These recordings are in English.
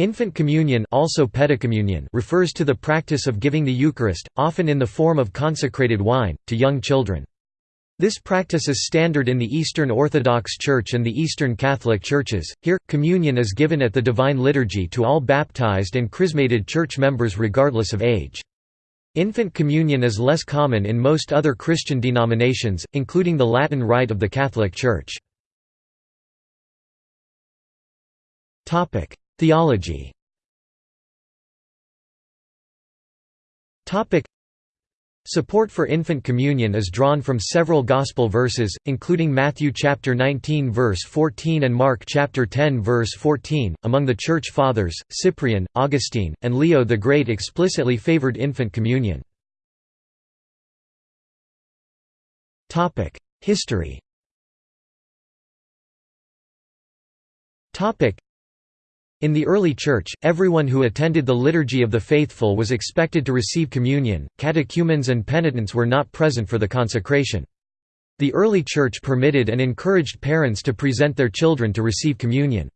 Infant communion also pedicommunion refers to the practice of giving the Eucharist, often in the form of consecrated wine, to young children. This practice is standard in the Eastern Orthodox Church and the Eastern Catholic Churches. Here, communion is given at the Divine Liturgy to all baptized and chrismated church members regardless of age. Infant communion is less common in most other Christian denominations, including the Latin Rite of the Catholic Church. Theology Support for infant communion is drawn from several gospel verses, including Matthew chapter 19 verse 14 and Mark chapter 10 verse 14. Among the church fathers, Cyprian, Augustine, and Leo the Great explicitly favored infant communion. History. In the early Church, everyone who attended the Liturgy of the Faithful was expected to receive communion, catechumens and penitents were not present for the consecration. The early Church permitted and encouraged parents to present their children to receive communion.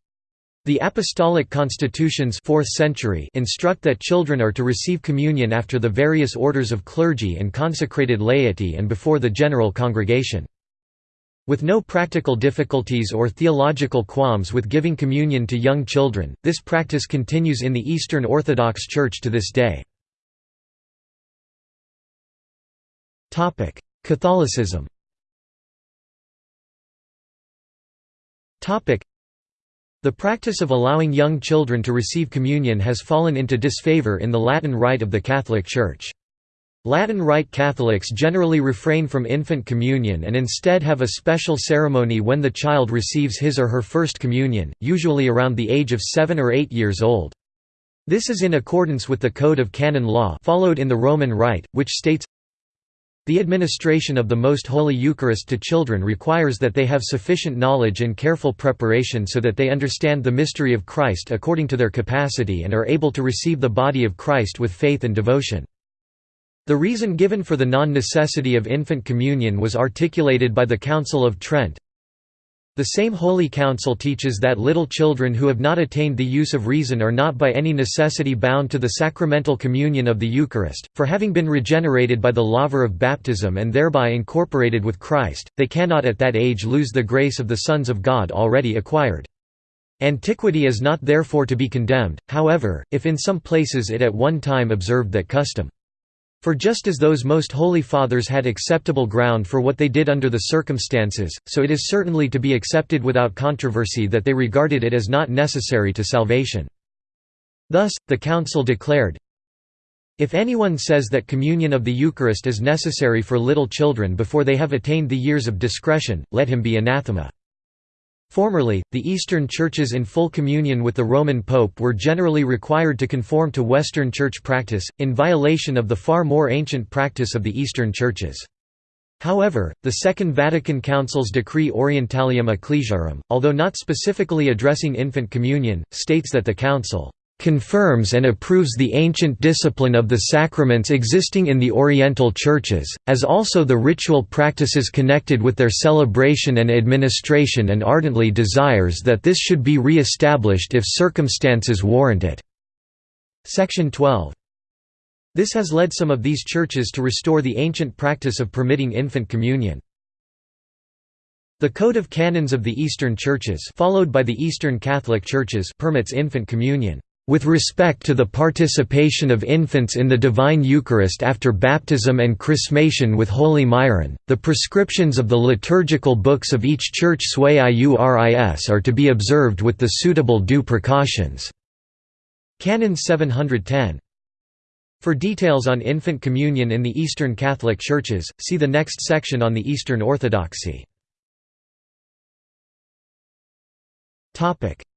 The Apostolic Constitutions 4th century instruct that children are to receive communion after the various orders of clergy and consecrated laity and before the general congregation. With no practical difficulties or theological qualms with giving communion to young children, this practice continues in the Eastern Orthodox Church to this day. Catholicism The practice of allowing young children to receive communion has fallen into disfavor in the Latin Rite of the Catholic Church. Latin Rite Catholics generally refrain from infant communion and instead have a special ceremony when the child receives his or her first communion, usually around the age of 7 or 8 years old. This is in accordance with the Code of Canon Law followed in the Roman Rite, which states, The administration of the Most Holy Eucharist to children requires that they have sufficient knowledge and careful preparation so that they understand the mystery of Christ according to their capacity and are able to receive the body of Christ with faith and devotion. The reason given for the non-necessity of infant communion was articulated by the Council of Trent. The same Holy Council teaches that little children who have not attained the use of reason are not by any necessity bound to the sacramental communion of the Eucharist, for having been regenerated by the laver of baptism and thereby incorporated with Christ, they cannot at that age lose the grace of the sons of God already acquired. Antiquity is not therefore to be condemned, however, if in some places it at one time observed that custom. For just as those most holy fathers had acceptable ground for what they did under the circumstances, so it is certainly to be accepted without controversy that they regarded it as not necessary to salvation. Thus, the Council declared, If anyone says that communion of the Eucharist is necessary for little children before they have attained the years of discretion, let him be anathema. Formerly, the Eastern churches in full communion with the Roman Pope were generally required to conform to Western church practice, in violation of the far more ancient practice of the Eastern churches. However, the Second Vatican Council's Decree Orientalium Ecclesiarum, although not specifically addressing infant communion, states that the Council confirms and approves the ancient discipline of the sacraments existing in the Oriental churches, as also the ritual practices connected with their celebration and administration and ardently desires that this should be re-established if circumstances warrant it." Section 12. This has led some of these churches to restore the ancient practice of permitting infant communion. The Code of Canons of the Eastern Churches followed by the Eastern Catholic Churches permits infant communion. With respect to the participation of infants in the Divine Eucharist after baptism and chrismation with Holy Myron, the prescriptions of the liturgical books of each church sui iuris are to be observed with the suitable due precautions." Canon 710. For details on infant communion in the Eastern Catholic Churches, see the next section on the Eastern Orthodoxy.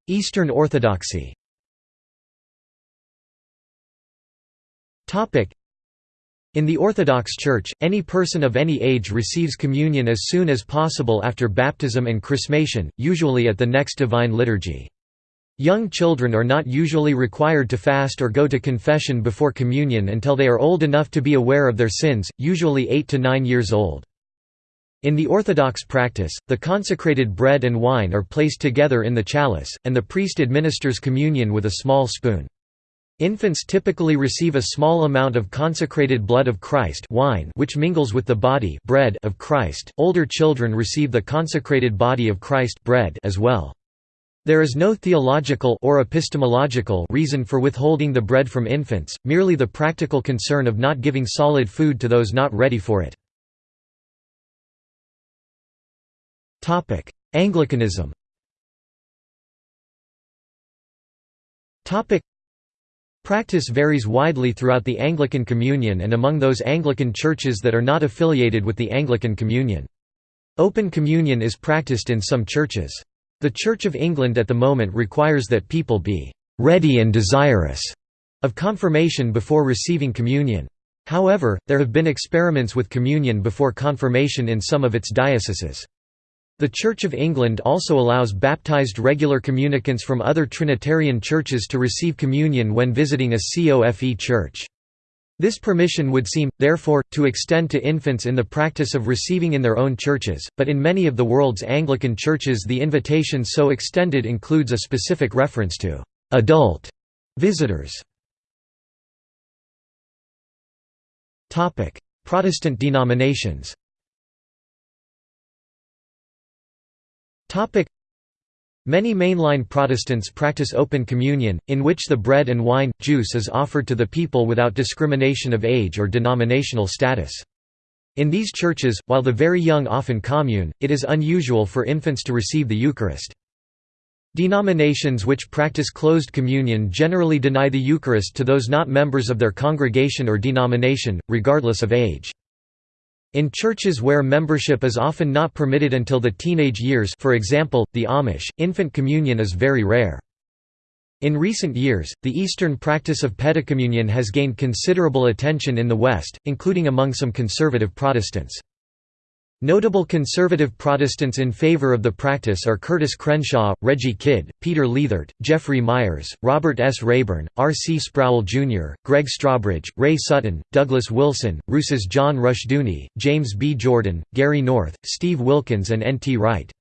Eastern Orthodoxy In the Orthodox Church, any person of any age receives communion as soon as possible after baptism and chrismation, usually at the next Divine Liturgy. Young children are not usually required to fast or go to confession before communion until they are old enough to be aware of their sins, usually 8 to 9 years old. In the Orthodox practice, the consecrated bread and wine are placed together in the chalice, and the priest administers communion with a small spoon. Infants typically receive a small amount of consecrated blood of Christ wine which mingles with the body bread of Christ. Older children receive the consecrated body of Christ bread as well. There is no theological or epistemological reason for withholding the bread from infants, merely the practical concern of not giving solid food to those not ready for it. Topic: Anglicanism. Topic: Practice varies widely throughout the Anglican Communion and among those Anglican churches that are not affiliated with the Anglican Communion. Open communion is practiced in some churches. The Church of England at the moment requires that people be ready and desirous of confirmation before receiving communion. However, there have been experiments with communion before confirmation in some of its dioceses. The Church of England also allows baptized regular communicants from other Trinitarian churches to receive communion when visiting a COFE church. This permission would seem, therefore, to extend to infants in the practice of receiving in their own churches, but in many of the world's Anglican churches the invitation so extended includes a specific reference to «adult» visitors. Protestant denominations Many mainline Protestants practice open communion, in which the bread and wine, juice is offered to the people without discrimination of age or denominational status. In these churches, while the very young often commune, it is unusual for infants to receive the Eucharist. Denominations which practice closed communion generally deny the Eucharist to those not members of their congregation or denomination, regardless of age. In churches where membership is often not permitted until the teenage years for example, the Amish, infant communion is very rare. In recent years, the Eastern practice of pedicommunion has gained considerable attention in the West, including among some conservative Protestants. Notable conservative Protestants in favor of the practice are Curtis Crenshaw, Reggie Kidd, Peter Leithart, Jeffrey Myers, Robert S. Rayburn, R. C. Sproul Jr., Greg Strawbridge, Ray Sutton, Douglas Wilson, Rousas John Rushdoony, James B. Jordan, Gary North, Steve Wilkins and N. T. Wright.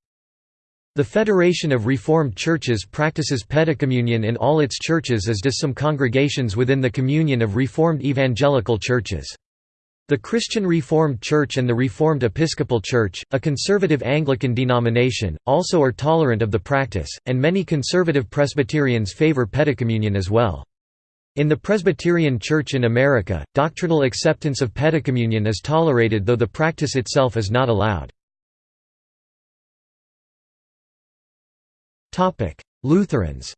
The Federation of Reformed Churches practices pedicommunion in all its churches as does some congregations within the Communion of Reformed Evangelical Churches. The Christian Reformed Church and the Reformed Episcopal Church, a conservative Anglican denomination, also are tolerant of the practice, and many conservative Presbyterians favor pedicommunion as well. In the Presbyterian Church in America, doctrinal acceptance of pedicommunion is tolerated though the practice itself is not allowed. Lutherans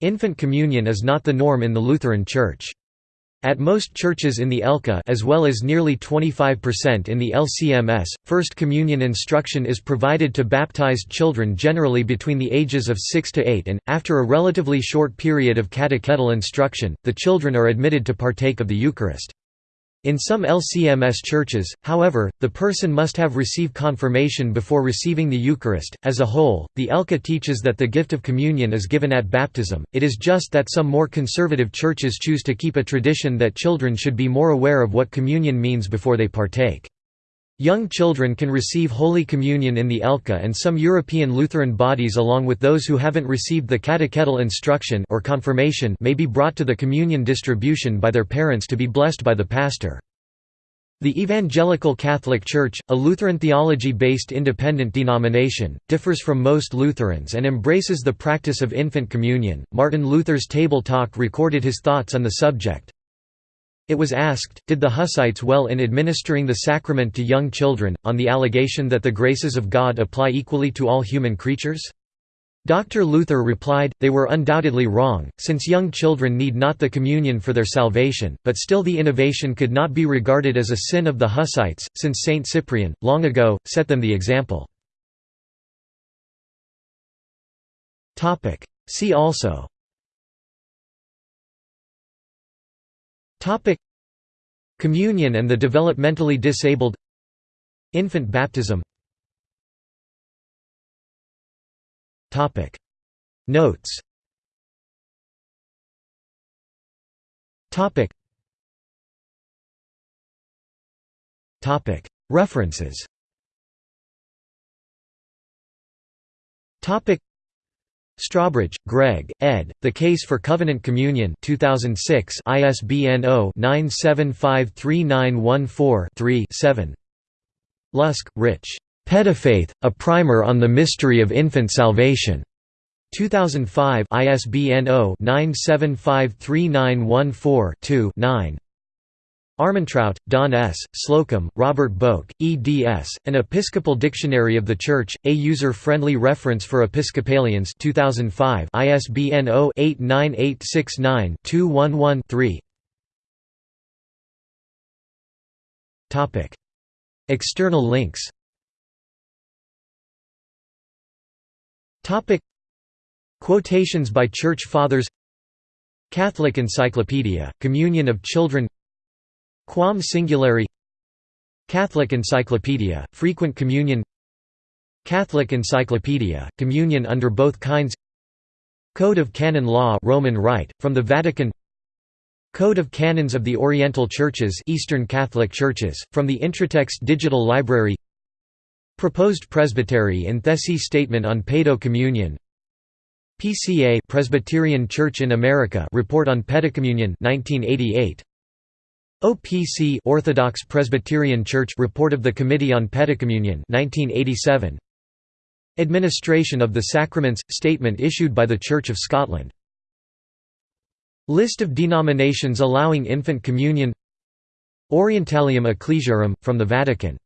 Infant communion is not the norm in the Lutheran Church. At most churches in the ELCA as well as nearly 25% in the LCMS, First Communion instruction is provided to baptized children generally between the ages of 6 to 8 and, after a relatively short period of catechetical instruction, the children are admitted to partake of the Eucharist. In some LCMS churches, however, the person must have received confirmation before receiving the Eucharist. As a whole, the ELCA teaches that the gift of communion is given at baptism, it is just that some more conservative churches choose to keep a tradition that children should be more aware of what communion means before they partake. Young children can receive Holy Communion in the ELCA and some European Lutheran bodies along with those who haven't received the catechetical instruction or confirmation may be brought to the communion distribution by their parents to be blessed by the pastor. The Evangelical Catholic Church, a Lutheran theology-based independent denomination, differs from most Lutherans and embraces the practice of infant communion. Martin Luther's Table Talk recorded his thoughts on the subject. It was asked, did the Hussites well in administering the sacrament to young children, on the allegation that the graces of God apply equally to all human creatures? Dr. Luther replied, they were undoubtedly wrong, since young children need not the communion for their salvation, but still the innovation could not be regarded as a sin of the Hussites, since Saint Cyprian, long ago, set them the example. See also Topic. Communion and the developmentally disabled. Infant baptism. Topic. Notes. Topic. References Strawbridge, Greg, ed. The Case for Covenant Communion 2006 ISBN 0-9753914-3-7 Lusk, Rich. Paedofaith, A Primer on the Mystery of Infant Salvation. 2005 ISBN 0-9753914-2-9 Armentrout, Don S., Slocum, Robert Boak, eds. An Episcopal Dictionary of the Church, a user-friendly reference for Episcopalians 2005 ISBN 0-89869-211-3 External links Quotations by Church Fathers Catholic Encyclopedia, Communion of Children Quam Singulari Catholic Encyclopedia, Frequent Communion Catholic Encyclopedia, Communion under both kinds Code of Canon Law Roman Rite, from the Vatican Code of Canons of the Oriental Churches Eastern Catholic Churches, from the Intratext Digital Library Proposed Presbytery in Thesi Statement on Pedo Communion PCA Presbyterian Church in America Report on Pedocommunion 1988 OPC Orthodox Presbyterian Church Report of the Committee on Pedocommunion 1987 Administration of the Sacraments statement issued by the Church of Scotland. List of denominations allowing infant communion. Orientalium Ecclesiarum from the Vatican